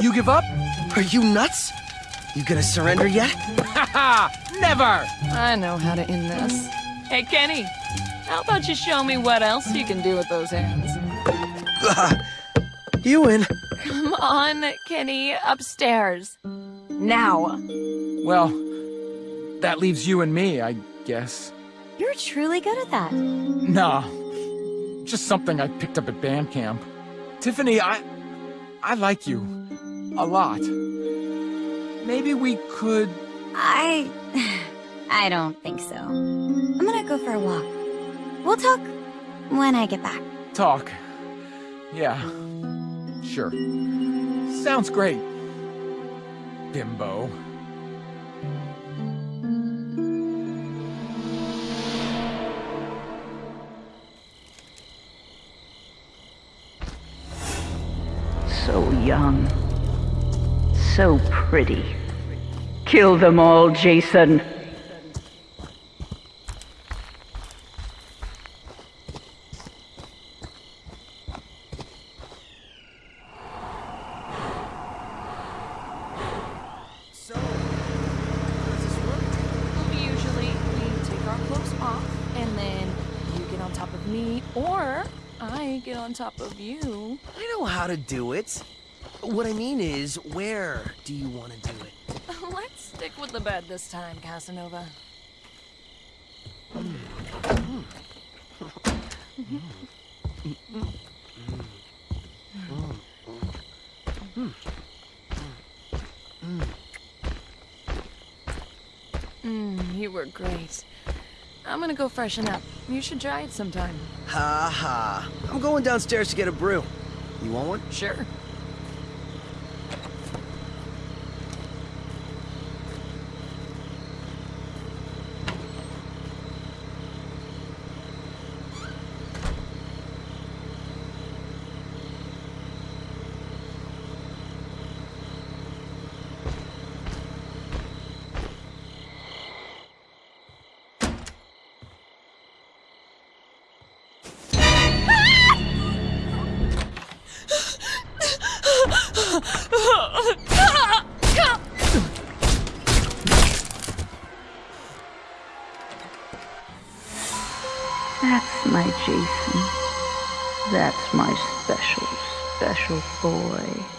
You give up? Are you nuts? You gonna surrender yet? Haha! Never! I know how to end this. Hey, Kenny, how about you show me what else you can do with those hands? You win. Come on, Kenny, upstairs. Now. Well, that leaves you and me, I guess. You're truly good at that. Nah. Just something I picked up at band camp. Tiffany, I... I like you. A lot. Maybe we could... I... I don't think so. I'm gonna go for a walk. We'll talk when I get back. talk. Yeah. Sure. Sounds great. Bimbo. So young. So pretty. Kill them all, Jason. So, how does this work? Usually, we take our clothes off, and then you get on top of me, or I get on top of you. I know how to do it. What I mean is, where do you want to do it? Let's stick with the bed this time, Casanova. Mm, you were great. I'm gonna go freshen up. You should try it sometime. Ha ha. I'm going downstairs to get a brew. You want one? Sure. That's my Jason. That's my special, special boy.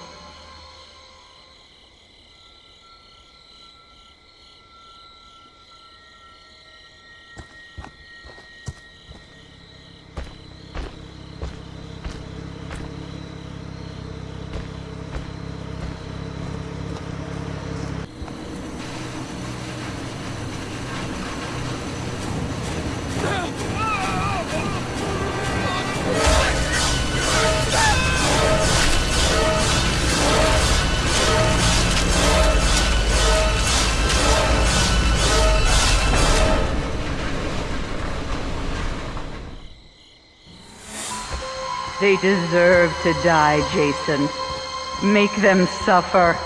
They deserve to die, Jason. Make them suffer.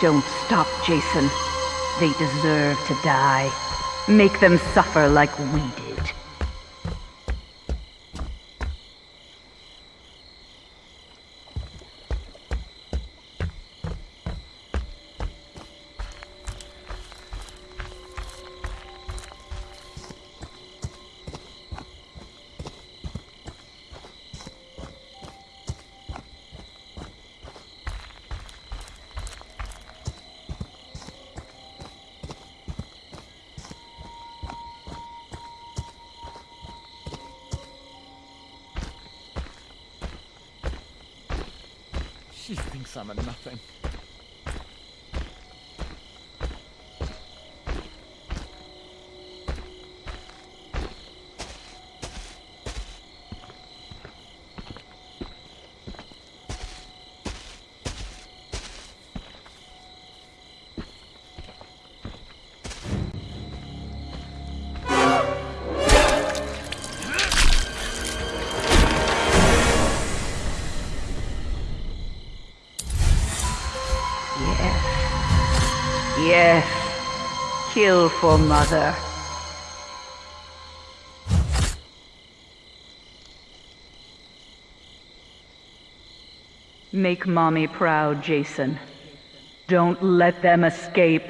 Don't stop, Jason. They deserve to die. Make them suffer like we She thinks I'm a nothing. Yes. Kill for mother. Make mommy proud, Jason. Don't let them escape.